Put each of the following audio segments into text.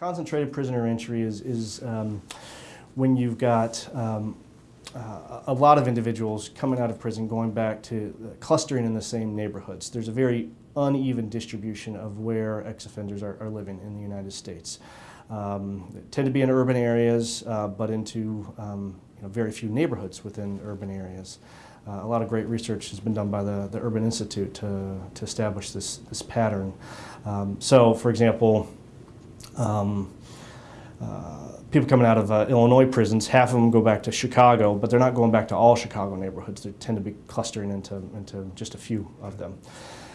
Concentrated prisoner entry is, is um, when you've got um, uh, a lot of individuals coming out of prison going back to uh, clustering in the same neighborhoods. There's a very uneven distribution of where ex-offenders are, are living in the United States. Um, tend to be in urban areas, uh, but into um, you know, very few neighborhoods within urban areas. Uh, a lot of great research has been done by the, the Urban Institute to, to establish this, this pattern. Um, so, for example, um, uh, people coming out of uh, Illinois prisons, half of them go back to Chicago, but they're not going back to all Chicago neighborhoods. They tend to be clustering into, into just a few of them.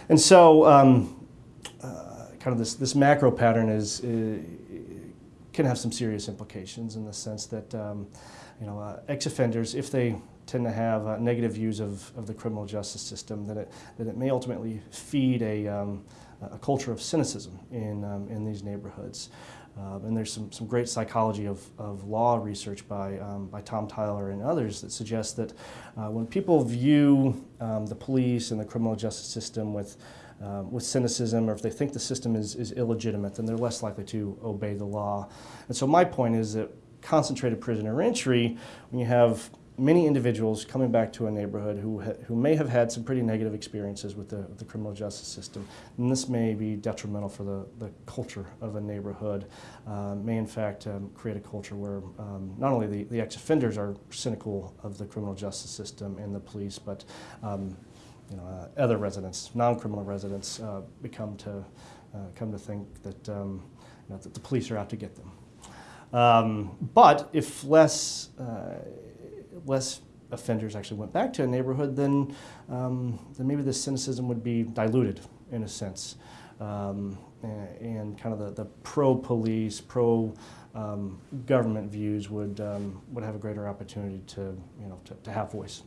And so, um, uh, kind of this, this macro pattern is, uh, can have some serious implications in the sense that, um, you know, uh, ex-offenders, if they tend to have uh, negative views of, of the criminal justice system, that it, that it may ultimately feed a, um, a culture of cynicism in, um, in these neighborhoods. Um, and there's some, some great psychology of, of law research by, um, by Tom Tyler and others that suggests that uh, when people view um, the police and the criminal justice system with, um, with cynicism or if they think the system is, is illegitimate, then they're less likely to obey the law. And so my point is that concentrated prisoner entry, when you have many individuals coming back to a neighborhood who, who may have had some pretty negative experiences with the, the criminal justice system. And this may be detrimental for the, the culture of a neighborhood, uh, may in fact um, create a culture where um, not only the, the ex-offenders are cynical of the criminal justice system and the police, but um, you know, uh, other residents, non-criminal residents, uh, become to, uh, come to think that, um, you know, that the police are out to get them. Um, but if less uh, less offenders actually went back to a neighborhood, then, um, then maybe the cynicism would be diluted in a sense. Um, and, kind of the, the pro-police, pro-government um, views would, um, would have a greater opportunity to, you know, to, to have voice.